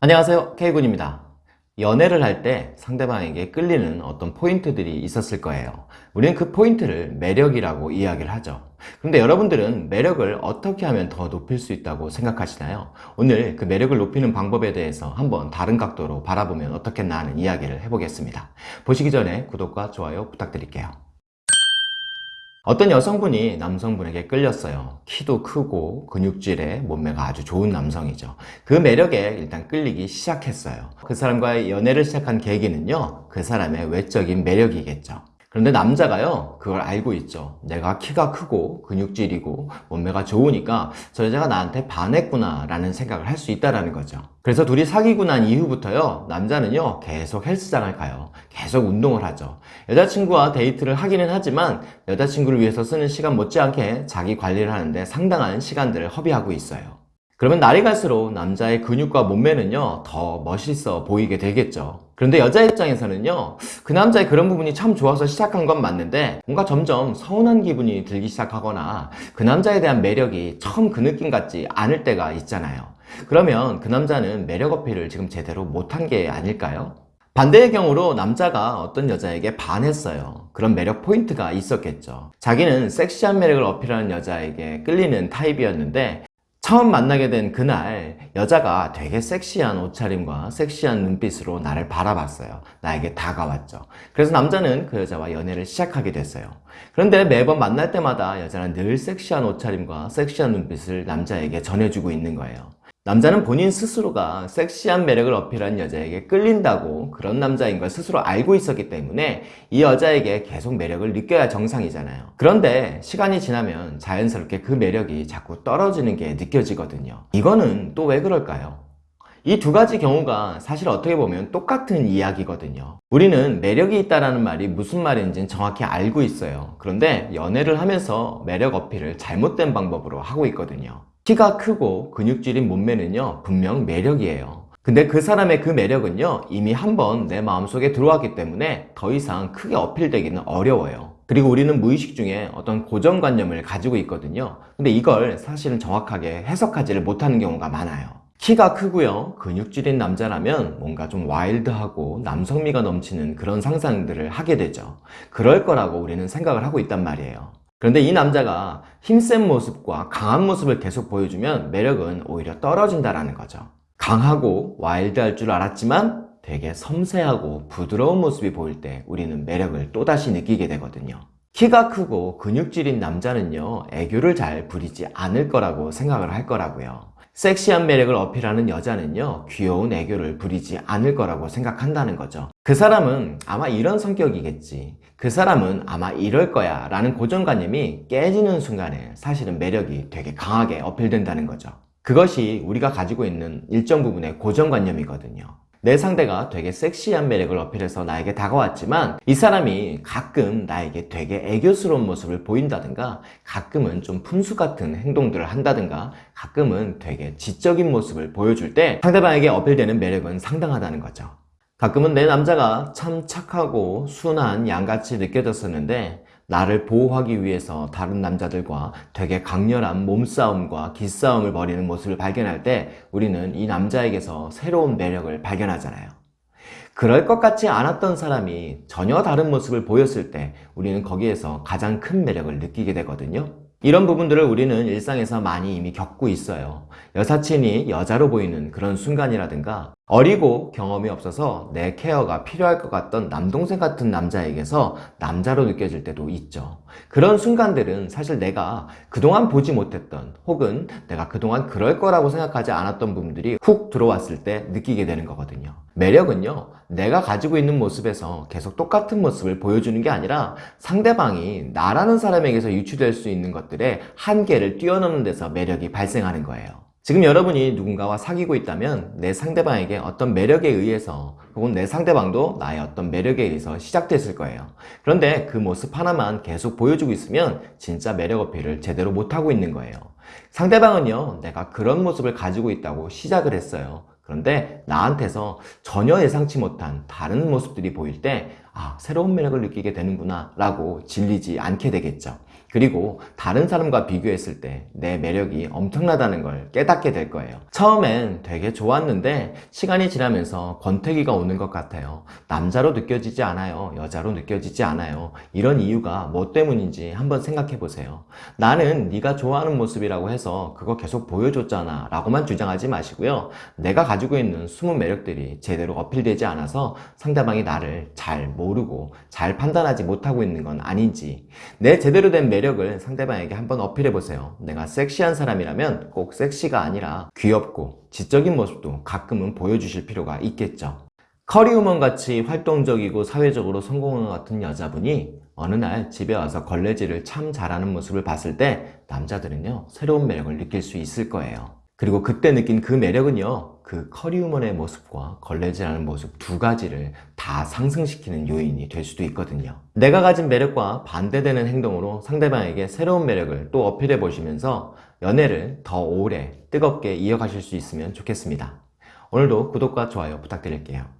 안녕하세요. K군입니다. 연애를 할 때 상대방에게 끌리는 어떤 포인트들이 있었을 거예요. 우리는 그 포인트를 매력이라고 이야기를 하죠. 그런데 여러분들은 매력을 어떻게 하면 더 높일 수 있다고 생각하시나요? 오늘 그 매력을 높이는 방법에 대해서 한번 다른 각도로 바라보면 어떻겠나 하는 이야기를 해보겠습니다. 보시기 전에 구독과 좋아요 부탁드릴게요 어떤 여성분이 남성분에게 끌렸어요. 키도 크고 근육질에 몸매가 아주 좋은 남성이죠. 그 매력에 일단 끌리기 시작했어요. 그 사람과의 연애를 시작한 계기는요 그 사람의 외적인 매력이겠죠 그런데 남자가요 그걸 알고 있죠. 내가 키가 크고 근육질이고 몸매가 좋으니까 저 여자가 나한테 반했구나 라는 생각을 할 수 있다는 거죠. 그래서 둘이 사귀고 난 이후부터요 남자는요 계속 헬스장을 가요. 계속 운동을 하죠. 여자친구와 데이트를 하기는 하지만 여자친구를 위해서 쓰는 시간 못지않게 자기 관리를 하는데 상당한 시간들을 허비하고 있어요 그러면 날이 갈수록 남자의 근육과 몸매는요 더 멋있어 보이게 되겠죠. 그런데 여자 입장에서는요 그 남자의 그런 부분이 참 좋아서 시작한 건 맞는데 뭔가 점점 서운한 기분이 들기 시작하거나 그 남자에 대한 매력이 처음 그 느낌 같지 않을 때가 있잖아요. 그러면 그 남자는 매력 어필을 지금 제대로 못한 게 아닐까요? 반대의 경우로 남자가 어떤 여자에게 반했어요. 그런 매력 포인트가 있었겠죠. 자기는 섹시한 매력을 어필하는 여자에게 끌리는 타입이었는데 처음 만나게 된 그날 여자가 되게 섹시한 옷차림과 섹시한 눈빛으로 나를 바라봤어요. 나에게 다가왔죠. 그래서 남자는 그 여자와 연애를 시작하게 됐어요. 그런데 매번 만날 때마다 여자는 늘 섹시한 옷차림과 섹시한 눈빛을 남자에게 전해주고 있는 거예요 남자는 본인 스스로가 섹시한 매력을 어필한 여자에게 끌린다고 그런 남자인 걸 스스로 알고 있었기 때문에 이 여자에게 계속 매력을 느껴야 정상이잖아요. 그런데 시간이 지나면 자연스럽게 그 매력이 자꾸 떨어지는 게 느껴지거든요. 이거는 또 왜 그럴까요? 이 두 가지 경우가 사실 어떻게 보면 똑같은 이야기거든요. 우리는 매력이 있다는 말이 무슨 말인지 정확히 알고 있어요. 그런데 연애를 하면서 매력 어필을 잘못된 방법으로 하고 있거든요 키가 크고 근육질인 몸매는요 분명 매력이에요. 근데 그 사람의 그 매력은요 이미 한번 내 마음속에 들어왔기 때문에 더 이상 크게 어필되기는 어려워요. 그리고 우리는 무의식 중에 어떤 고정관념을 가지고 있거든요. 근데 이걸 사실은 정확하게 해석하지를 못하는 경우가 많아요. 키가 크고요 근육질인 남자라면 뭔가 좀 와일드하고 남성미가 넘치는 그런 상상들을 하게 되죠. 그럴 거라고 우리는 생각을 하고 있단 말이에요 그런데 이 남자가 힘센 모습과 강한 모습을 계속 보여주면 매력은 오히려 떨어진다는 거죠. 강하고 와일드할 줄 알았지만 되게 섬세하고 부드러운 모습이 보일 때 우리는 매력을 또다시 느끼게 되거든요. 키가 크고 근육질인 남자는요 애교를 잘 부리지 않을 거라고 생각을 할 거라고요 섹시한 매력을 어필하는 여자는요 귀여운 애교를 부리지 않을 거라고 생각한다는 거죠. 그 사람은 아마 이런 성격이겠지. 그 사람은 아마 이럴 거야 라는 고정관념이 깨지는 순간에 사실은 매력이 되게 강하게 어필된다는 거죠. 그것이 우리가 가지고 있는 일정 부분의 고정관념이거든요 내 상대가 되게 섹시한 매력을 어필해서 나에게 다가왔지만 이 사람이 가끔 나에게 되게 애교스러운 모습을 보인다든가 가끔은 좀 푼수 같은 행동들을 한다든가 가끔은 되게 지적인 모습을 보여줄 때 상대방에게 어필되는 매력은 상당하다는 거죠. 가끔은 내 남자가 참 착하고 순한 양같이 느껴졌었는데 나를 보호하기 위해서 다른 남자들과 되게 강렬한 몸싸움과 기싸움을 벌이는 모습을 발견할 때 우리는 이 남자에게서 새로운 매력을 발견하잖아요. 그럴 것 같지 않았던 사람이 전혀 다른 모습을 보였을 때 우리는 거기에서 가장 큰 매력을 느끼게 되거든요. 이런 부분들을 우리는 일상에서 많이 이미 겪고 있어요. 여사친이 여자로 보이는 그런 순간이라든가 어리고 경험이 없어서 내 케어가 필요할 것 같던 남동생 같은 남자에게서 남자로 느껴질 때도 있죠. 그런 순간들은 사실 내가 그동안 보지 못했던 혹은 내가 그동안 그럴 거라고 생각하지 않았던 부분들이 훅 들어왔을 때 느끼게 되는 거거든요. 매력은요 내가 가지고 있는 모습에서 계속 똑같은 모습을 보여주는 게 아니라 상대방이 나라는 사람에게서 유추될 수 있는 것들의 한계를 뛰어넘는 데서 매력이 발생하는 거예요 지금 여러분이 누군가와 사귀고 있다면 내 상대방에게 어떤 매력에 의해서 혹은 내 상대방도 나의 어떤 매력에 의해서 시작됐을 거예요. 그런데 그 모습 하나만 계속 보여주고 있으면 진짜 매력 어필을 제대로 못하고 있는 거예요. 상대방은요 내가 그런 모습을 가지고 있다고 시작을 했어요. 그런데 나한테서 전혀 예상치 못한 다른 모습들이 보일 때 아, 새로운 매력을 느끼게 되는구나 라고 질리지 않게 되겠죠 그리고 다른 사람과 비교했을 때 내 매력이 엄청나다는 걸 깨닫게 될 거예요. 처음엔 되게 좋았는데 시간이 지나면서 권태기가 오는 것 같아요. 남자로 느껴지지 않아요. 여자로 느껴지지 않아요. 이런 이유가 뭐 때문인지 한번 생각해 보세요. 나는 네가 좋아하는 모습이라고 해서 그거 계속 보여줬잖아 라고만 주장하지 마시고요. 내가 가지고 있는 숨은 매력들이 제대로 어필되지 않아서 상대방이 나를 잘 모르고 잘 판단하지 못하고 있는 건 아닌지 내 제대로 된 매력을 상대방에게 한번 어필해 보세요. 내가 섹시한 사람이라면 꼭 섹시가 아니라 귀엽고 지적인 모습도 가끔은 보여주실 필요가 있겠죠. 커리우먼 같이 활동적이고 사회적으로 성공한 것 같은 여자분이 어느 날 집에 와서 걸레질을 참 잘하는 모습을 봤을 때 남자들은요 새로운 매력을 느낄 수 있을 거예요. 그리고 그때 느낀 그 매력은요 그 커리우먼의 모습과 걸레질하는 모습 두 가지를 다 상승시키는 요인이 될 수도 있거든요. 내가 가진 매력과 반대되는 행동으로 상대방에게 새로운 매력을 또 어필해 보시면서 연애를 더 오래 뜨겁게 이어가실 수 있으면 좋겠습니다. 오늘도 구독과 좋아요 부탁드릴게요.